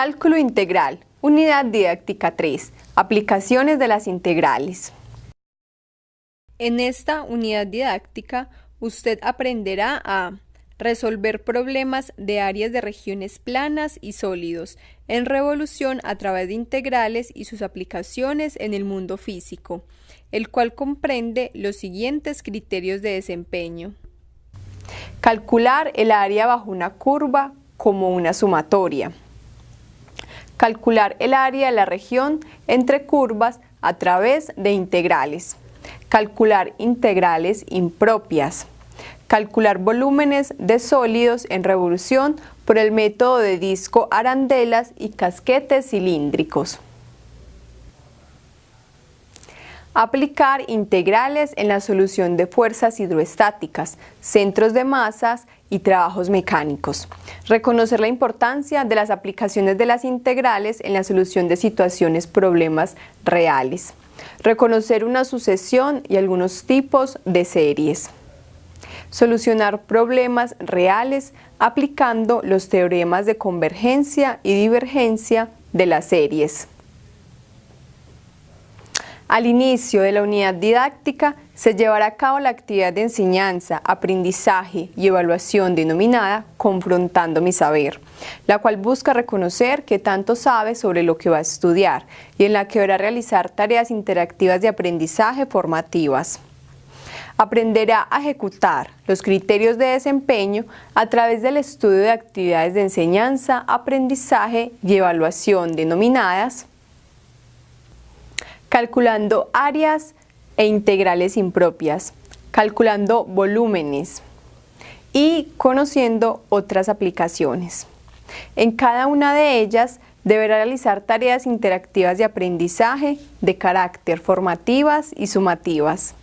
Cálculo integral, unidad didáctica 3, aplicaciones de las integrales. En esta unidad didáctica, usted aprenderá a resolver problemas de áreas de regiones planas y sólidos en revolución a través de integrales y sus aplicaciones en el mundo físico, el cual comprende los siguientes criterios de desempeño. Calcular el área bajo una curva como una sumatoria. Calcular el área de la región entre curvas a través de integrales. Calcular integrales impropias. Calcular volúmenes de sólidos en revolución por el método de disco arandelas y casquetes cilíndricos. Aplicar integrales en la solución de fuerzas hidroestáticas, centros de masas y trabajos mecánicos. Reconocer la importancia de las aplicaciones de las integrales en la solución de situaciones, problemas reales. Reconocer una sucesión y algunos tipos de series. Solucionar problemas reales aplicando los teoremas de convergencia y divergencia de las series. Al inicio de la unidad didáctica se llevará a cabo la actividad de enseñanza, aprendizaje y evaluación denominada Confrontando mi saber, la cual busca reconocer que tanto sabe sobre lo que va a estudiar y en la que deberá realizar tareas interactivas de aprendizaje formativas. Aprenderá a ejecutar los criterios de desempeño a través del estudio de actividades de enseñanza, aprendizaje y evaluación denominadas calculando áreas e integrales impropias, calculando volúmenes y conociendo otras aplicaciones. En cada una de ellas deberá realizar tareas interactivas de aprendizaje de carácter formativas y sumativas.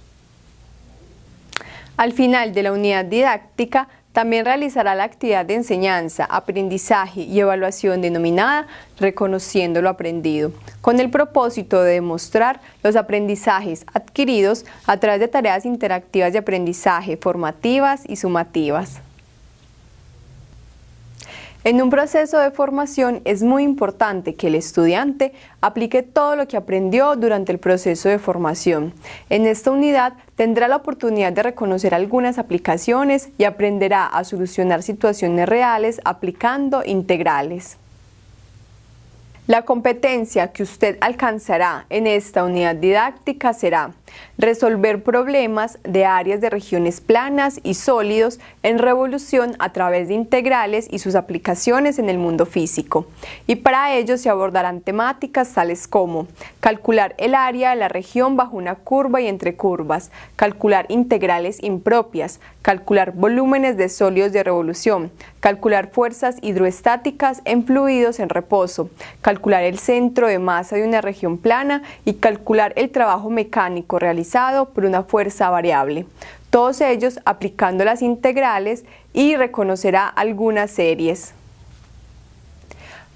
Al final de la unidad didáctica también realizará la actividad de enseñanza, aprendizaje y evaluación denominada Reconociendo lo aprendido, con el propósito de demostrar los aprendizajes adquiridos a través de tareas interactivas de aprendizaje formativas y sumativas. En un proceso de formación es muy importante que el estudiante aplique todo lo que aprendió durante el proceso de formación. En esta unidad tendrá la oportunidad de reconocer algunas aplicaciones y aprenderá a solucionar situaciones reales aplicando integrales. La competencia que usted alcanzará en esta unidad didáctica será resolver problemas de áreas de regiones planas y sólidos en revolución a través de integrales y sus aplicaciones en el mundo físico. Y para ello se abordarán temáticas tales como calcular el área de la región bajo una curva y entre curvas, calcular integrales impropias, calcular volúmenes de sólidos de revolución, calcular fuerzas hidroestáticas en fluidos en reposo, calcular el centro de masa de una región plana y calcular el trabajo mecánico realizado por una fuerza variable. Todos ellos aplicando las integrales y reconocerá algunas series.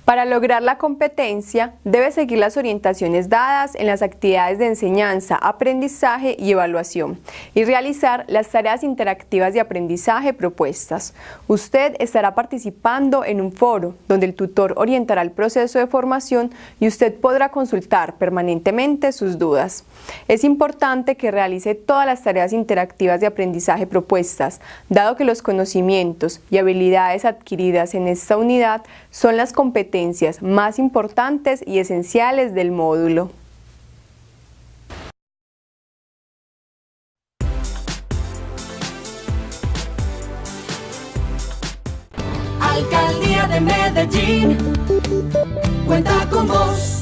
Para lograr la competencia, debe seguir las orientaciones dadas en las actividades de enseñanza, aprendizaje y evaluación y realizar las tareas interactivas de aprendizaje propuestas. Usted estará participando en un foro donde el tutor orientará el proceso de formación y usted podrá consultar permanentemente sus dudas. Es importante que realice todas las tareas interactivas de aprendizaje propuestas, dado que los conocimientos y habilidades adquiridas en esta unidad son las más importantes y esenciales del módulo. Alcaldía de Medellín, cuenta con vos.